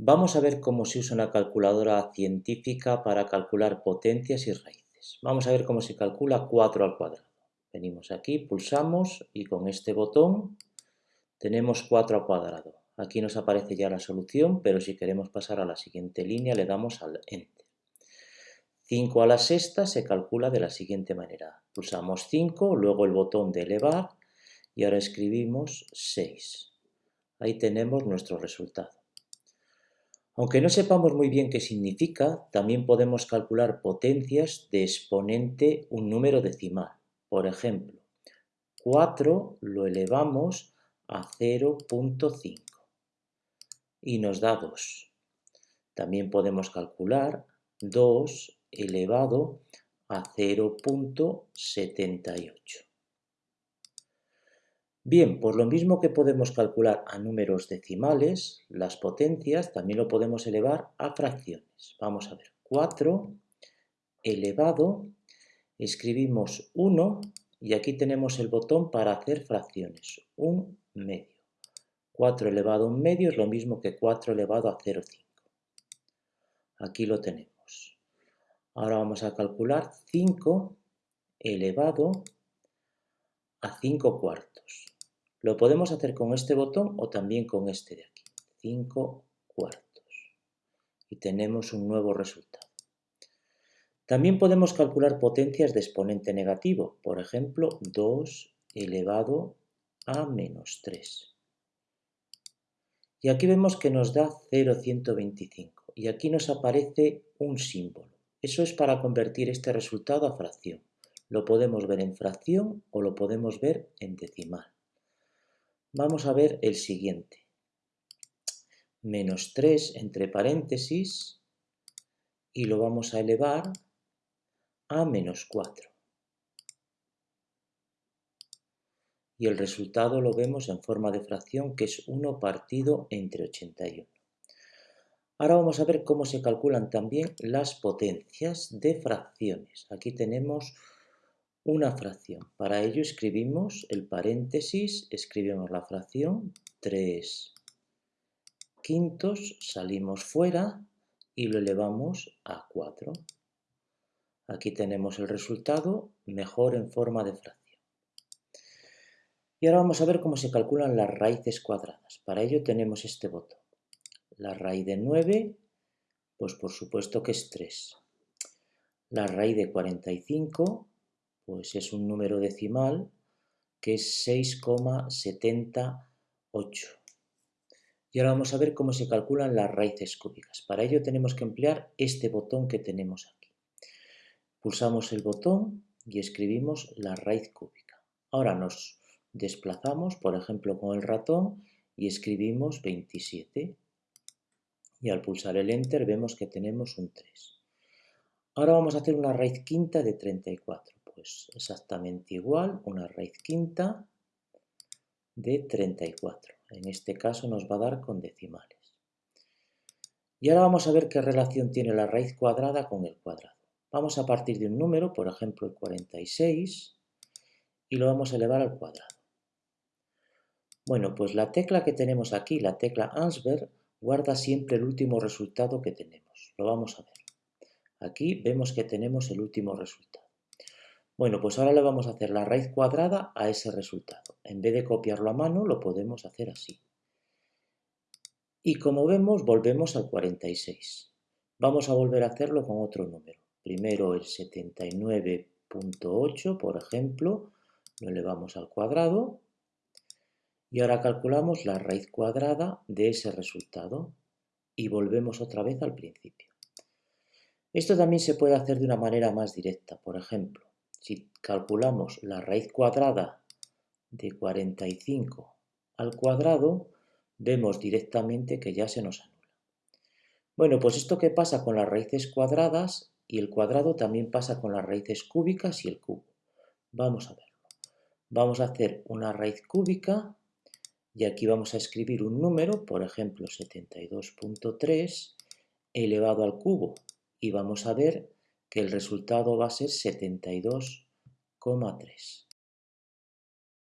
Vamos a ver cómo se usa una calculadora científica para calcular potencias y raíces. Vamos a ver cómo se calcula 4 al cuadrado. Venimos aquí, pulsamos y con este botón tenemos 4 al cuadrado. Aquí nos aparece ya la solución, pero si queremos pasar a la siguiente línea le damos al Enter. 5 a la sexta se calcula de la siguiente manera. Pulsamos 5, luego el botón de elevar y ahora escribimos 6. Ahí tenemos nuestro resultado. Aunque no sepamos muy bien qué significa, también podemos calcular potencias de exponente un número decimal. Por ejemplo, 4 lo elevamos a 0.5 y nos da 2. También podemos calcular 2 elevado a 0.78. Bien, por lo mismo que podemos calcular a números decimales, las potencias también lo podemos elevar a fracciones. Vamos a ver, 4 elevado, escribimos 1 y aquí tenemos el botón para hacer fracciones, un medio. 4 elevado a un medio es lo mismo que 4 elevado a 0,5. Aquí lo tenemos. Ahora vamos a calcular 5 elevado a 5 cuartos. Lo podemos hacer con este botón o también con este de aquí, 5 cuartos. Y tenemos un nuevo resultado. También podemos calcular potencias de exponente negativo, por ejemplo, 2 elevado a menos 3. Y aquí vemos que nos da 0,125 y aquí nos aparece un símbolo. Eso es para convertir este resultado a fracción. Lo podemos ver en fracción o lo podemos ver en decimal. Vamos a ver el siguiente. Menos 3 entre paréntesis y lo vamos a elevar a menos 4. Y el resultado lo vemos en forma de fracción que es 1 partido entre 81. Ahora vamos a ver cómo se calculan también las potencias de fracciones. Aquí tenemos una fracción. Para ello escribimos el paréntesis, escribimos la fracción 3 quintos, salimos fuera y lo elevamos a 4. Aquí tenemos el resultado mejor en forma de fracción. Y ahora vamos a ver cómo se calculan las raíces cuadradas. Para ello tenemos este botón. La raíz de 9, pues por supuesto que es 3. La raíz de 45, pues es un número decimal que es 6,78. Y ahora vamos a ver cómo se calculan las raíces cúbicas. Para ello tenemos que emplear este botón que tenemos aquí. Pulsamos el botón y escribimos la raíz cúbica. Ahora nos desplazamos, por ejemplo, con el ratón y escribimos 27. Y al pulsar el Enter vemos que tenemos un 3. Ahora vamos a hacer una raíz quinta de 34 pues exactamente igual, una raíz quinta de 34. En este caso nos va a dar con decimales. Y ahora vamos a ver qué relación tiene la raíz cuadrada con el cuadrado. Vamos a partir de un número, por ejemplo el 46, y lo vamos a elevar al cuadrado. Bueno, pues la tecla que tenemos aquí, la tecla Ansberg, guarda siempre el último resultado que tenemos. Lo vamos a ver. Aquí vemos que tenemos el último resultado. Bueno, pues ahora le vamos a hacer la raíz cuadrada a ese resultado. En vez de copiarlo a mano, lo podemos hacer así. Y como vemos, volvemos al 46. Vamos a volver a hacerlo con otro número. Primero el 79.8, por ejemplo, lo elevamos al cuadrado. Y ahora calculamos la raíz cuadrada de ese resultado. Y volvemos otra vez al principio. Esto también se puede hacer de una manera más directa. Por ejemplo, si calculamos la raíz cuadrada de 45 al cuadrado, vemos directamente que ya se nos anula. Bueno, pues esto que pasa con las raíces cuadradas y el cuadrado también pasa con las raíces cúbicas y el cubo. Vamos a verlo. Vamos a hacer una raíz cúbica y aquí vamos a escribir un número, por ejemplo 72.3 elevado al cubo y vamos a ver que el resultado va a ser 72,3.